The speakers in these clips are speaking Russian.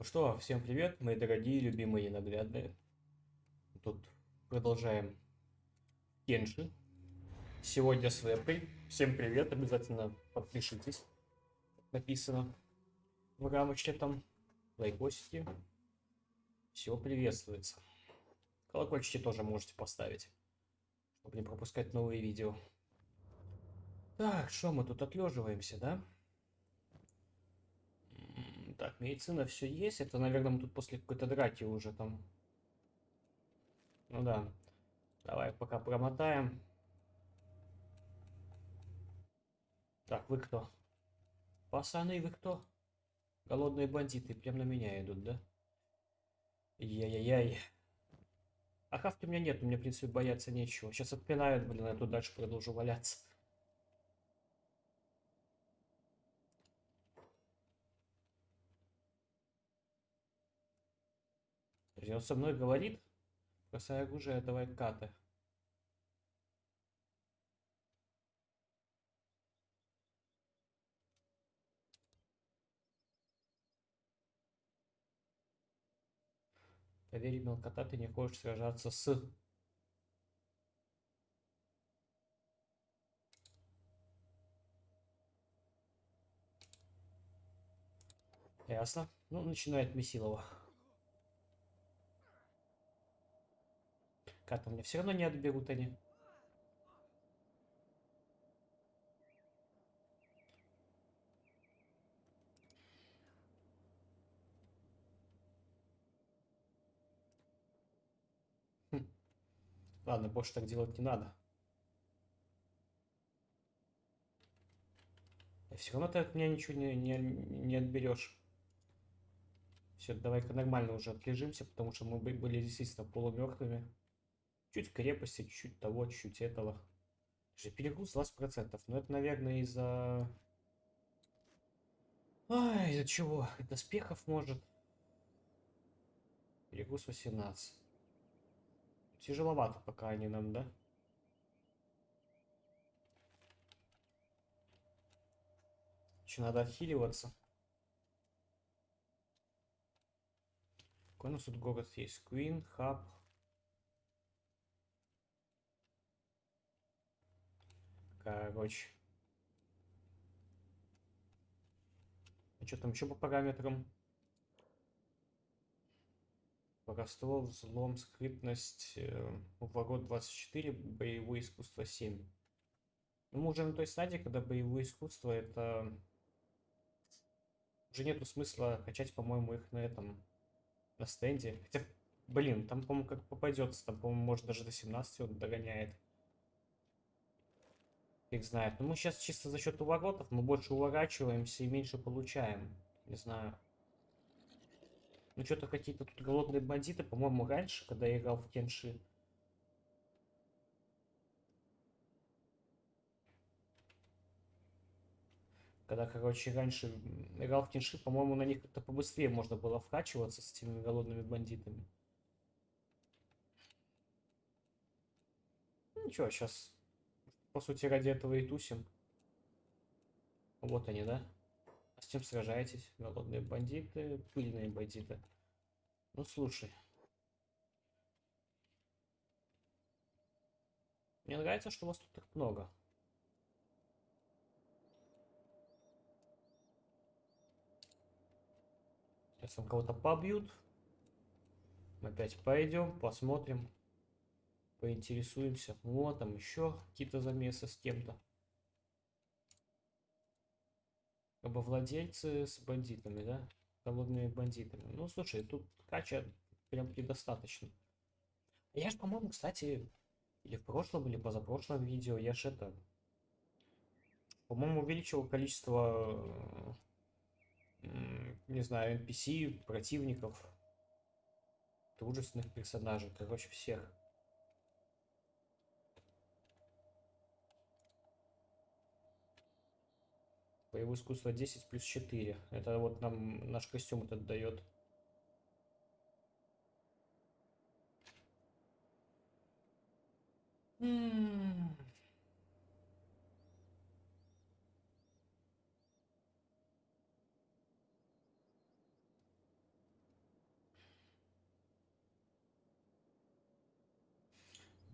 Ну что, всем привет, мои дорогие, любимые и наглядные. Тут продолжаем Кенши. Сегодня с вебкой. Всем привет, обязательно подпишитесь. Написано в рамочке там. Лайкосики. Все приветствуется. Колокольчики тоже можете поставить, чтобы не пропускать новые видео. Так, что мы тут отлеживаемся, да? Так, медицина все есть. Это, наверное, мы тут после какой-то драки уже там. Ну да. Давай пока промотаем. Так, вы кто? Пацаны, вы кто? Голодные бандиты прям на меня идут, да? Яй-яй-яй. А хавки у меня нет, у меня, в принципе, бояться нечего. Сейчас отпинают, блин, я тут дальше продолжу валяться. Он со мной говорит? Бросая оружие, давай каты. Поверь, мелкота, ты не хочешь сражаться с... Ясно. Ну, начинает Месилова. Как мне все равно не отберут они. Ладно, больше так делать не надо. И все равно ты от меня ничего не, не, не отберешь. Все, давай-ка нормально уже отлежимся, потому что мы были действительно полумертвыми. Чуть крепости, чуть того, чуть этого. Же перегруз 20%. Но это, наверное, из-за... Из-за чего? Доспехов может. Перегруз 18. Тяжеловато пока они нам, да? Еще надо отхиливаться. Какой у нас тут город есть? Queen, Hub. Короче. А что там еще по параметрам? Воровство, взлом, скрытность, э, ворот 24, боевое искусство 7. Ну, мы уже на той стадии, когда боевое искусство это... Уже нету смысла качать, по-моему, их на этом, на стенде. Хотя, блин, там, по-моему, как попадется, там, по-моему, может даже до 17 он догоняет. Фиг знает. Но мы сейчас чисто за счет уворотов, мы больше уворачиваемся и меньше получаем. Не знаю. Ну, что-то какие-то тут голодные бандиты, по-моему, раньше, когда я играл в Кенши. Когда, короче, раньше играл в Кенши, по-моему, на них как-то побыстрее можно было вкачиваться с этими голодными бандитами. Ну, ничего, сейчас, по сути, ради этого и тусим. Вот они, да? С чем сражаетесь? Голодные бандиты, пыльные бандиты. Ну, слушай. Мне нравится, что вас тут так много. Сейчас там кого-то побьют. Мы опять пойдем, посмотрим. Поинтересуемся. Вот там еще какие-то замесы с кем-то. Как бы владельцы с бандитами, да? Голодными бандитами. Ну, слушай, тут кача прям недостаточно. Я же, по-моему, кстати, или в прошлом, или позапрошлом видео, я же это... По-моему, увеличил количество, не знаю, NPC, противников, дружественных персонажей, короче, всех. Боевое искусство 10 плюс 4. Это вот нам наш костюм этот дает.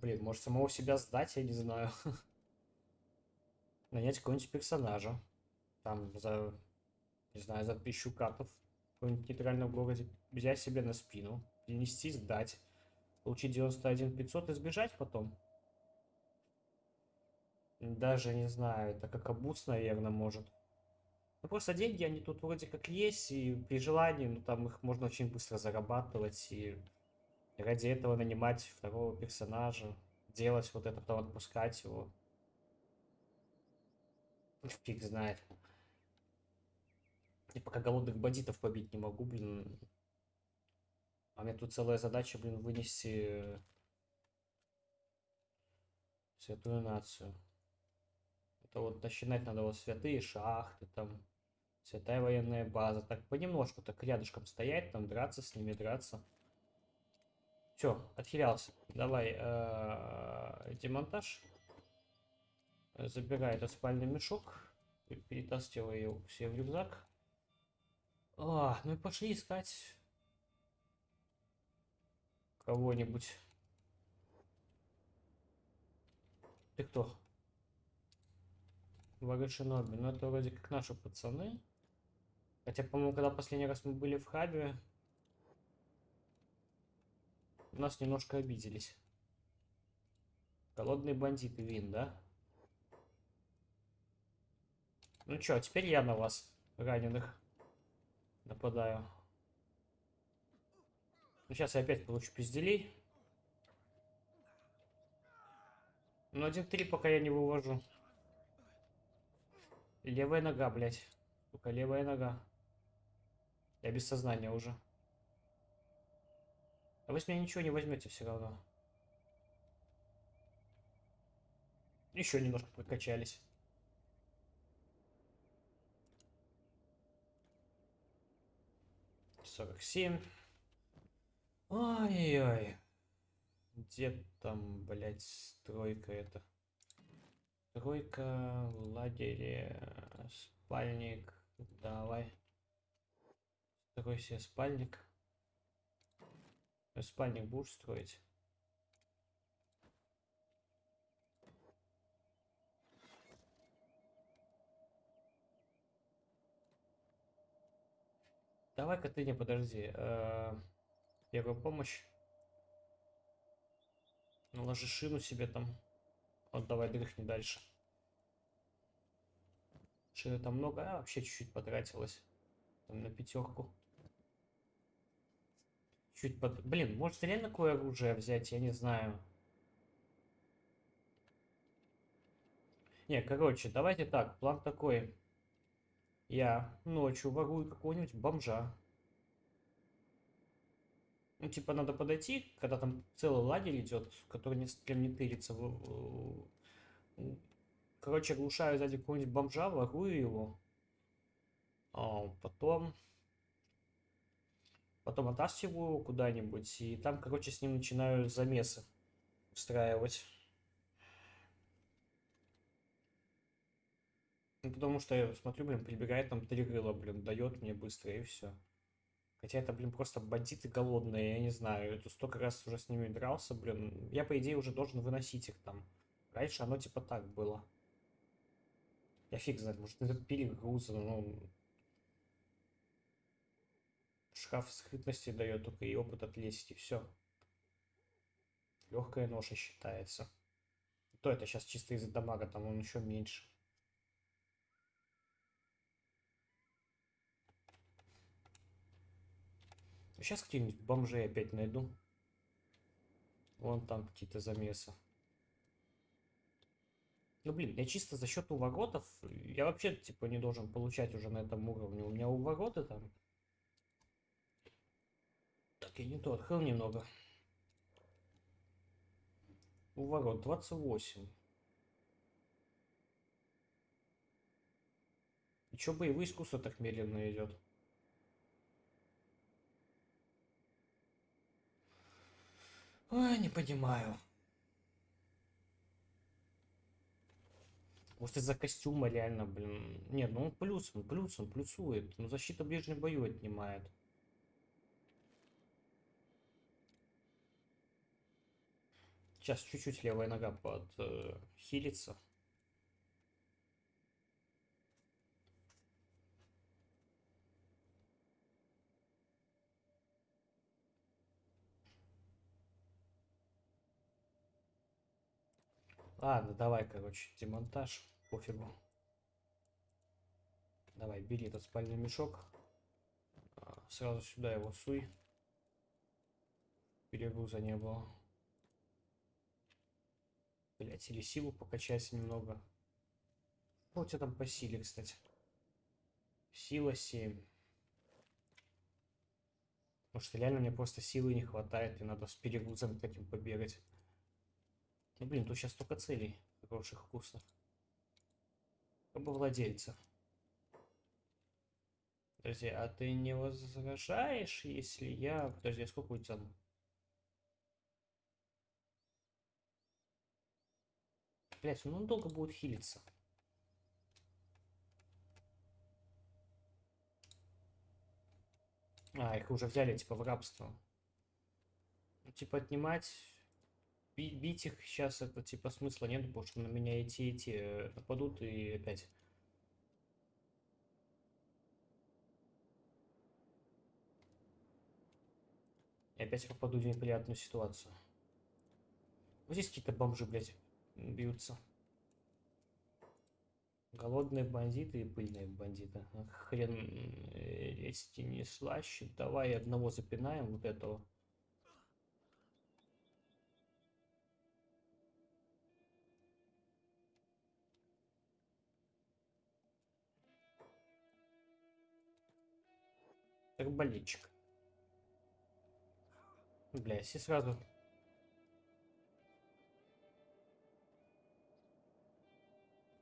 Блин, может самого себя сдать, я не знаю. Нанять какого-нибудь персонажа. Там за, не знаю, за тысячу катов. В каком-нибудь нейтральном городе. Взять себе на спину. Перенести, сдать. Получить 91 500 и сбежать потом. Даже не знаю, это как обус, наверное, может. Ну просто деньги, они тут вроде как есть, и при желании, ну там их можно очень быстро зарабатывать, и ради этого нанимать второго персонажа, делать вот это, потом отпускать его. Фиг знает. И пока голодных бандитов побить не могу, блин. А у меня тут целая задача, блин, вынести святую нацию. Это вот начинать надо вот святые шахты, там, святая военная база. Так понемножку, так рядышком стоять, там драться с ними, драться. Все, отхилялся. Давай, э, демонтаж. Забирай этот спальный мешок. Перетаскивай его все в рюкзак. А, ну и пошли искать кого-нибудь. Ты кто? Вага Шиноби. Ну это вроде как наши пацаны. Хотя, по-моему, когда последний раз мы были в хабе, нас немножко обиделись. Голодные бандиты, Вин, да? Ну чё, теперь я на вас, раненых, нападаю. Ну, сейчас я опять получу пизделей. Ну, один-три пока я не вывожу. Левая нога, блядь. Сука, левая нога. Я без сознания уже. А вы с меня ничего не возьмете все равно. Еще немножко прокачались. Сорок семь. Ой-ой. Где там, блядь, стройка это? Стройка в лагере. Спальник. Давай. Строй себе спальник. Спальник будешь строить? Давай-ка ты не подожди. Э, первую помощь. Наложи шину себе там. Вот давай дрыхни дальше. Шины там много, а вообще чуть-чуть потратилось. Там на пятерку. Чуть под... Блин, может реально какое оружие взять, я не знаю. Не, короче, давайте так, план такой. Я ночью ворую какого-нибудь бомжа. Ну, типа, надо подойти, когда там целый лагерь идет, который ни с кем не тырится. Короче, оглушаю сзади какого-нибудь бомжа, ворую его. А потом потом оттаскиваю куда-нибудь, и там, короче, с ним начинаю замесы устраивать. Ну, потому что я смотрю, блин, прибегает там три крыла, блин, дает мне быстро, и все. Хотя это, блин, просто бандиты голодные, я не знаю, это столько раз уже с ними дрался, блин. Я, по идее, уже должен выносить их там. Раньше оно типа так было. Я фиг знает, может это перегрузы, ну, Шкаф скрытности дает только и опыт от лести. Все. Легкая ноша считается. То это сейчас чисто из-за дамага, там он еще меньше. Сейчас какие-нибудь бомжей опять найду. Вон там какие-то замесы. Ну блин, я чисто за счет уворотов, я вообще типа не должен получать уже на этом уровне. У меня увороты там так, я не то открыл немного. У ворот 28. И чё боевое искусство так медленно идет? Ой, не понимаю. Может из-за костюма реально, блин. Нет, ну он плюс, он плюс, он плюсует. Но защита ближнего бою отнимает. Сейчас чуть-чуть левая нога под э, хилится. Ладно, давай, короче, демонтаж. Пофигу. Давай, бери этот спальный мешок. Сразу сюда его суй. Перегруза не было. Блять, или силу покачайся немного. Что у тебя там по силе, кстати? Сила 7. Может, реально мне просто силы не хватает, и надо с перегрузом таким побегать. Ну, блин, тут сейчас только целей хороших, вкусных. Оба владельца. Подожди, а ты не возражаешь, если я... Подожди, а сколько у тебя там? Блять, ну он долго будет хилиться. А, их уже взяли, типа, в рабство. Ну, типа, отнимать... бить их сейчас, это, типа, смысла нет, потому что на меня эти эти э, нападут и опять... И опять попаду в неприятную ситуацию. Вот здесь какие-то бомжи, блядь, бьются. Голодные бандиты и пыльные бандиты. Хрен эти не слаще. Давай одного запинаем, вот этого. Арбалетчик. Бля, если сразу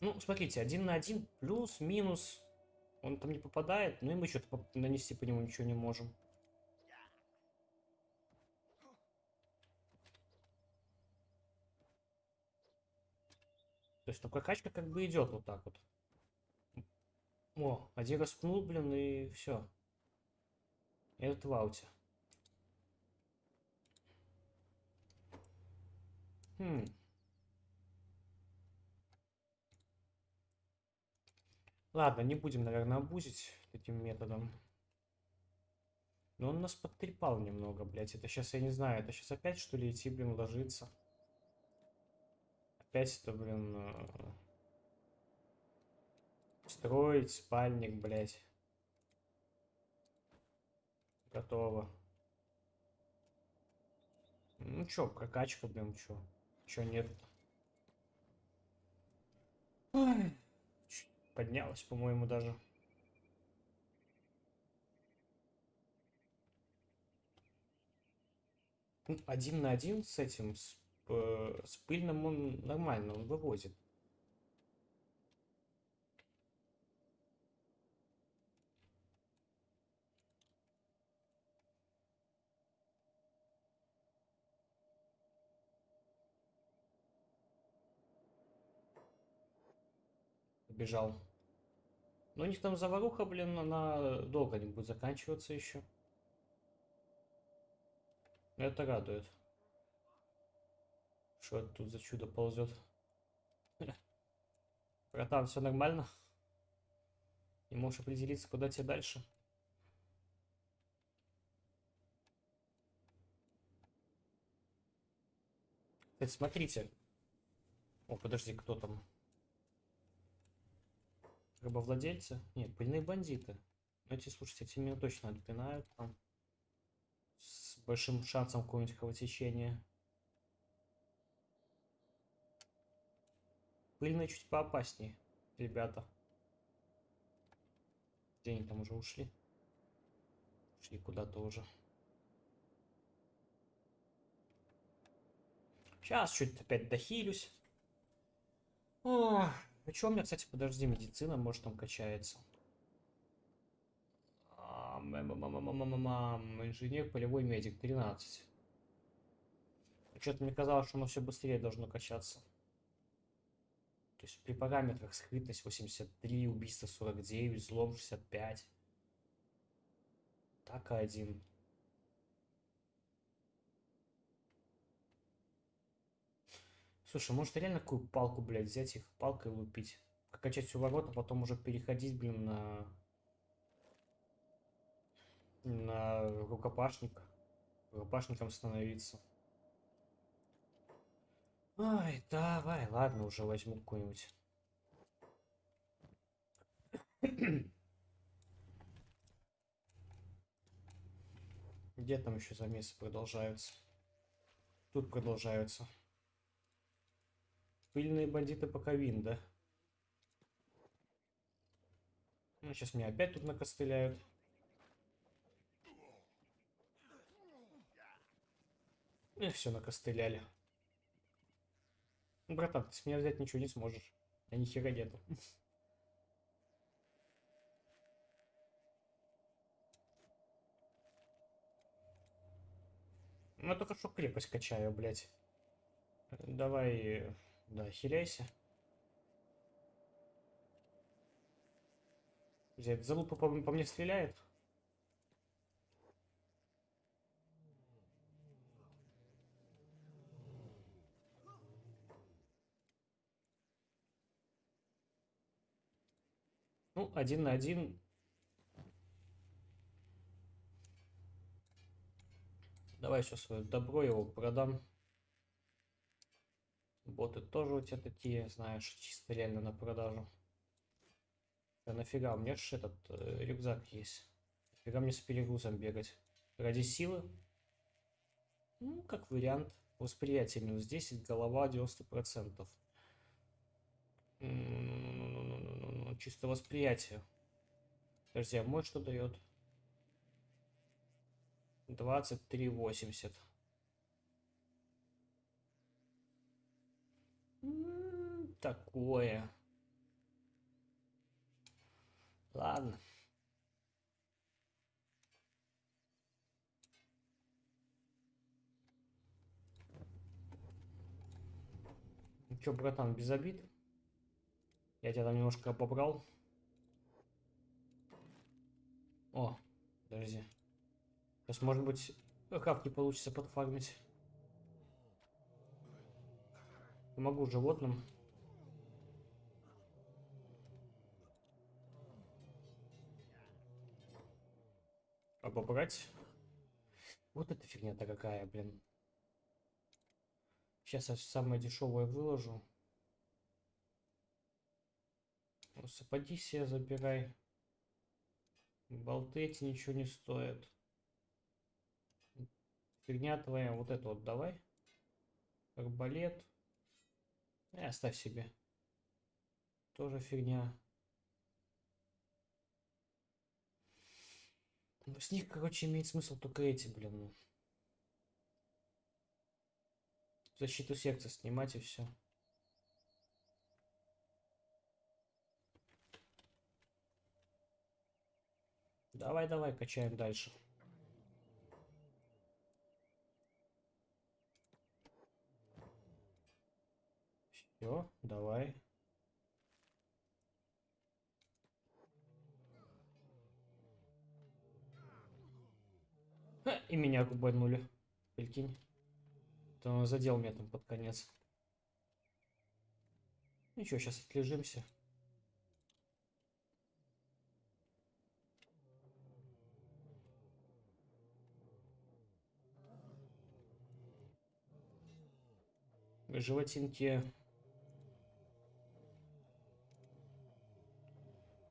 Ну, смотрите, один на один, плюс, минус. Он там не попадает, но и мы что-то нанести по нему ничего не можем. То есть, ну, прокачка как бы идет вот так вот. О, один распнул, блин, и все. Этот в. Хм. Ладно, не будем, наверное, обузить этим методом. Но он нас подтрепал немного, блядь. Это сейчас, я не знаю, это сейчас опять, что ли, идти, блин, ложиться? Опять это, блин, э, строить спальник, блядь. Готово. Ну чё, прокачка, блин, чё? Чё нет? Ой. Поднялась, по-моему, даже. Один на один с этим, с, э, с пыльным он нормально, он вывозит. Бежал. Но у них там заваруха, блин, она долго не будет заканчиваться еще. Это радует. Что это тут за чудо ползет? Братан, все нормально? Не можешь определиться, куда тебе дальше? Кстати, смотрите. О, подожди, кто там? Рабовладельцы? Нет, пыльные бандиты. Но эти, слушайте, эти меня точно отпинают там. С большим шансом какого-нибудь кровотечения. Пыльные чуть поопаснее, ребята. Где они там уже ушли? Ушли куда-то уже. Сейчас чуть опять дохилюсь. Ох. А что у меня, кстати, подожди, медицина, может, там качается. Инженер, полевой медик, 13. Что-то мне казалось, что оно все быстрее должно качаться. То есть при параметрах скрытность 83, убийство 49, взлом 65. Так, один. Слушай, может реально какую палку, блядь, взять их палкой лупить? Прокачать всю ворота, потом уже переходить, блин, на... На рукопашник. Рукопашником становиться. Ай, давай, ладно, уже возьму какую-нибудь. Где там еще замесы продолжаются? Тут продолжаются. Пыльные бандиты пока вин, да? Ну, сейчас меня опять тут накостыляют. И все накостыляли. Ну, братан, ты с меня взять ничего не сможешь. Я ни хера нету. Ну, только что крепость качаю, блядь. Давай, да, херяйся. Взять залупа по, по мне стреляет? Ну, один на один. Давай сейчас свое добро его продам. Боты тоже у тебя такие, знаешь, чисто реально на продажу. А нафига, у меня же этот э, рюкзак есть. Нафига мне с перегрузом бегать? Ради силы? Ну, как вариант. Восприятие минус 10, голова 90%. Ну, чисто восприятие. Подожди, а мой что дает? 23,80. Такое. Ладно. Ну чё, братан, без обид? Я тебя там немножко побрал. О, подожди. Сейчас, может быть, хавки получится подфармить. Помогу животным. Обобрать. Вот эта фигня-то какая, блин. Сейчас я самое дешевое выложу. Ну, сапоги себе забирай. Болты эти ничего не стоят. Фигня твоя, вот это вот давай. Арбалет. И э, оставь себе. Тоже фигня. С них, короче, имеет смысл только эти, блин. Защиту сердца снимать и все. Давай, давай, качаем дальше. Все, давай. И меня губанули. Прикинь. То задел меня там под конец. Ничего, сейчас отлежимся. животинки.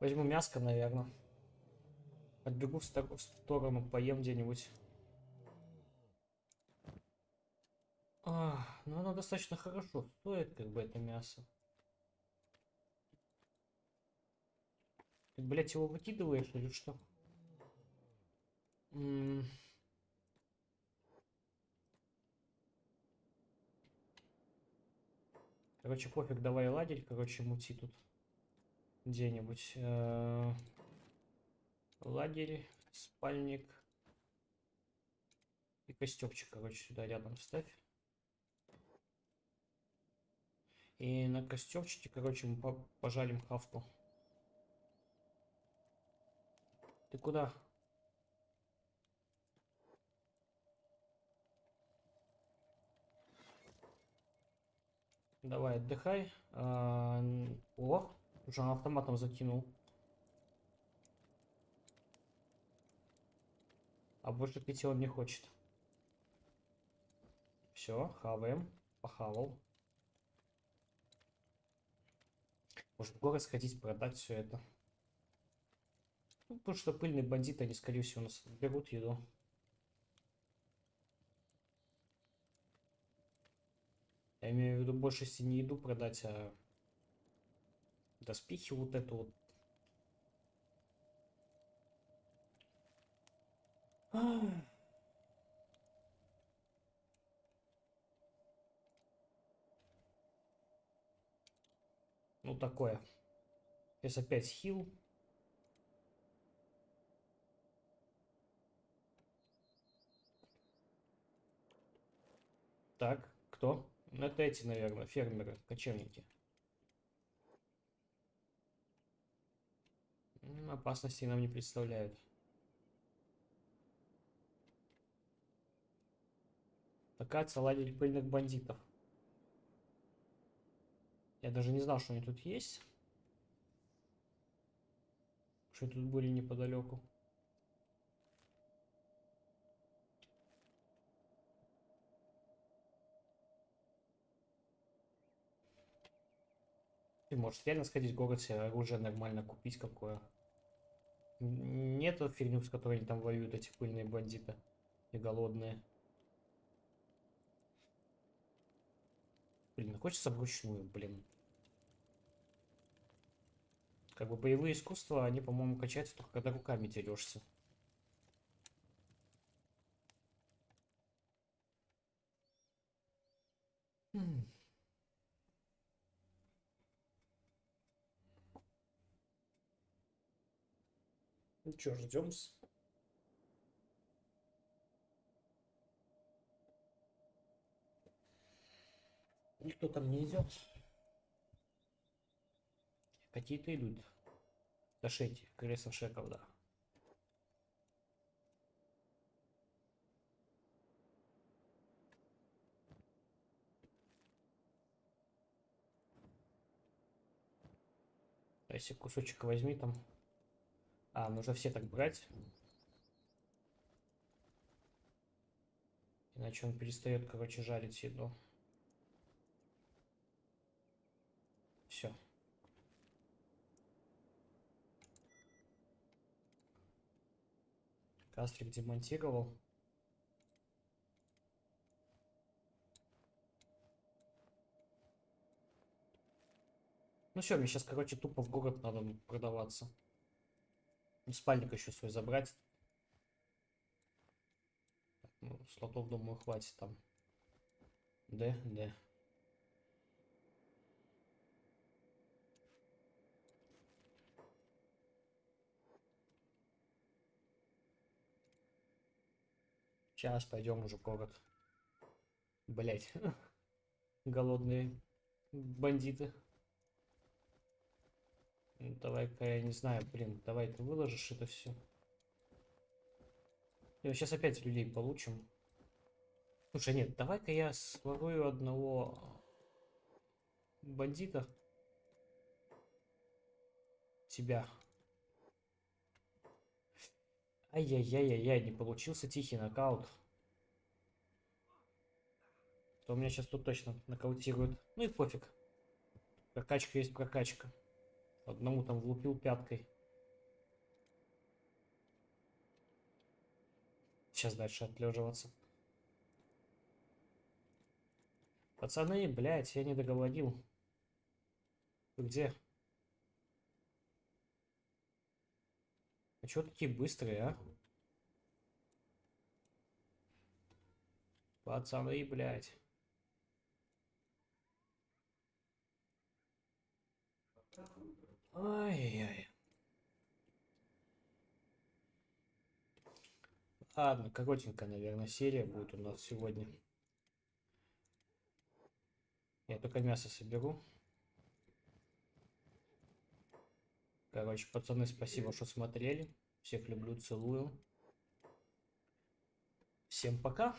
Возьму мяско, наверное. Отбегу в, в сторону, поем где-нибудь. А, ну оно достаточно хорошо стоит, как бы, это мясо. Ты, блядь, его выкидываешь или что? М -м Короче, пофиг, давай ладить, короче, мути тут где-нибудь. Э, лагерь, спальник и костюмчик, короче, сюда рядом ставь. И на костюмчике, короче, мы пожалим хавку. Ты куда? Давай, отдыхай. А, О, уже автоматом закинул. А больше пяти он не хочет. Все, хаваем. Похавал. Может, в город сходить, продать все это. Ну, потому что пыльные бандиты, они, скорее всего, у нас берут еду. Я имею в виду большести не еду продать, а доспехи вот эту вот. Ну такое. Сейчас опять хил. Так, кто? Ну, Это эти, наверное, фермеры, кочевники. Опасности нам не представляют. Оказывается, ладить пыльных бандитов. Я даже не знал, что они тут есть. Что тут были неподалеку. Ты можешь реально сходить в город себе оружие нормально купить какое. Нет фигню, с которой они там воюют, эти пыльные бандиты. И голодные. Блин, ну хочется вручную, блин. Как бы боевые искусства, они, по-моему, качаются только когда руками дерешься. М. Ну ждем -с. Никто там не идет. Какие-то идут. Дошейте, колеса шеков, да. А Если кусочек возьми там. А, нужно все так брать. Иначе он перестает, короче, жарить еду. Все. Кастрик демонтировал. Ну все, мне сейчас, короче, тупо в город надо продаваться. Спальник еще свой забрать. Ну, слотов, думаю, хватит там. Да, да. Сейчас пойдем уже в город. Блять. Голодные бандиты. Ну, Давай-ка, я не знаю, блин, давай ты выложишь это все. сейчас опять людей получим. Слушай, нет, давай-ка я сворую одного бандита. Тебя. Ай-яй-яй-яй-яй, не получился тихий нокаут. То у меня сейчас тут точно нокаутируют. Ну и пофиг. Прокачка есть прокачка. Одному там влупил пяткой. Сейчас дальше отлеживаться. Пацаны, блядь, я не договорил. Вы где? А чё такие быстрые, а? Пацаны, блядь. Ай-яй. Ладно, коротенькая, наверное, серия будет у нас сегодня. Я только мясо соберу. Короче, пацаны, спасибо, что смотрели. Всех люблю, целую. Всем пока.